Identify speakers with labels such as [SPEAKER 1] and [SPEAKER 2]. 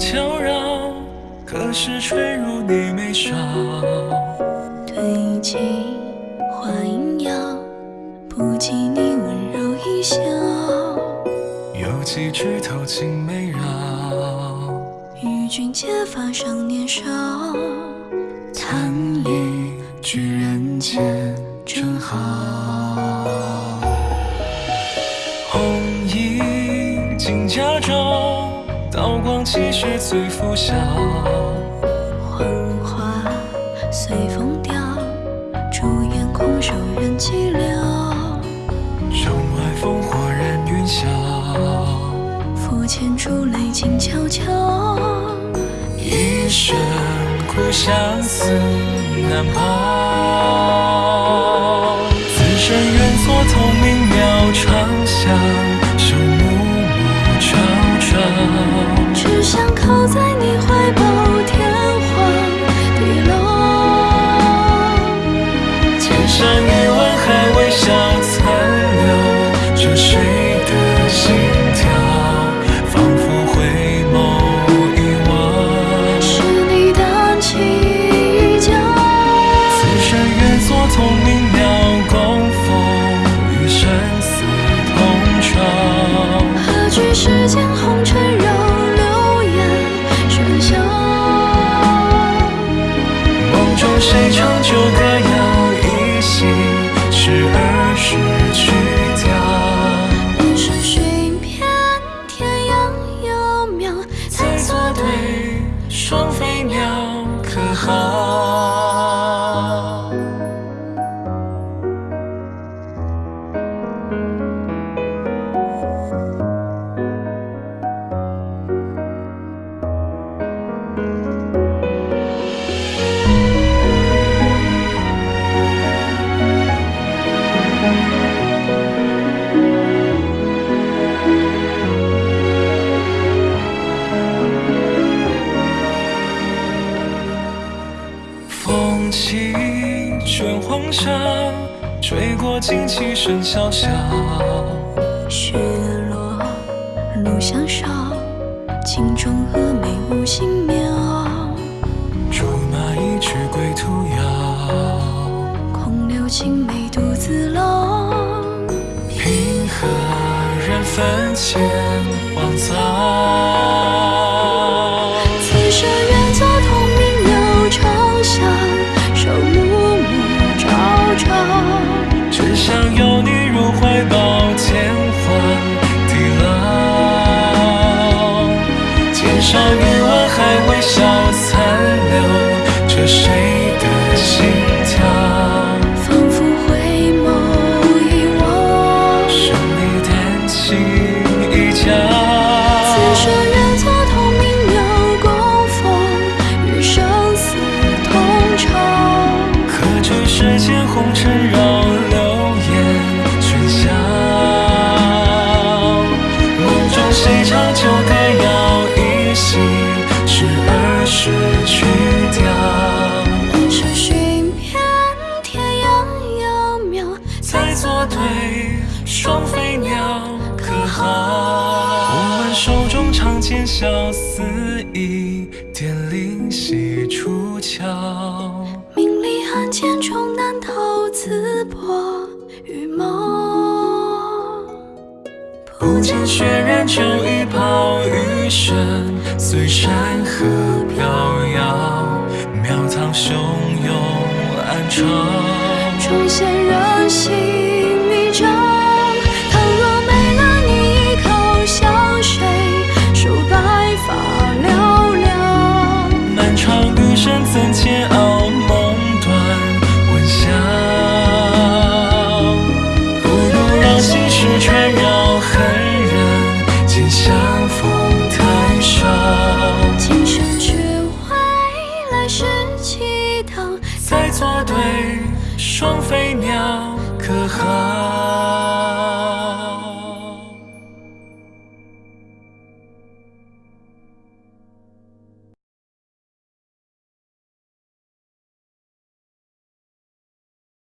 [SPEAKER 1] 悄绕，可是吹入你眉梢。
[SPEAKER 2] 对镜花影摇，不及你温柔一笑。
[SPEAKER 1] 有几枝头青梅绕，
[SPEAKER 2] 与君结发尚年少。
[SPEAKER 1] 叹一句人间真好。红衣金甲帚，刀光泣血醉拂晓。
[SPEAKER 2] 黄花随风凋，朱颜空瘦人寂寥。
[SPEAKER 1] 城外烽火燃云霄，
[SPEAKER 2] 府前珠泪静悄悄。
[SPEAKER 1] 一生苦相思难抛。此生愿做透明鸟，长相
[SPEAKER 2] 红尘
[SPEAKER 1] 风起卷黄沙，吹过旌旗声萧萧。
[SPEAKER 2] 雪落路相少，镜中蛾眉无心描。
[SPEAKER 1] 竹马一曲归途遥，
[SPEAKER 2] 空留青梅独自老。
[SPEAKER 1] 平和人分前荒草。想拥你入怀抱，天荒地老。肩上余温还未消，残留着谁的心。跳？
[SPEAKER 2] 仿佛回眸一望，
[SPEAKER 1] 是你单膝一叫。
[SPEAKER 2] 此生愿做同命鸟，共风雨，生死同朝。
[SPEAKER 1] 可知世间红尘绕。长剑笑，似一点灵犀出鞘。
[SPEAKER 2] 名利暗箭终难逃刺破羽毛。
[SPEAKER 1] 不见血染旧衣袍，余生随山河对双飞鸟，可好？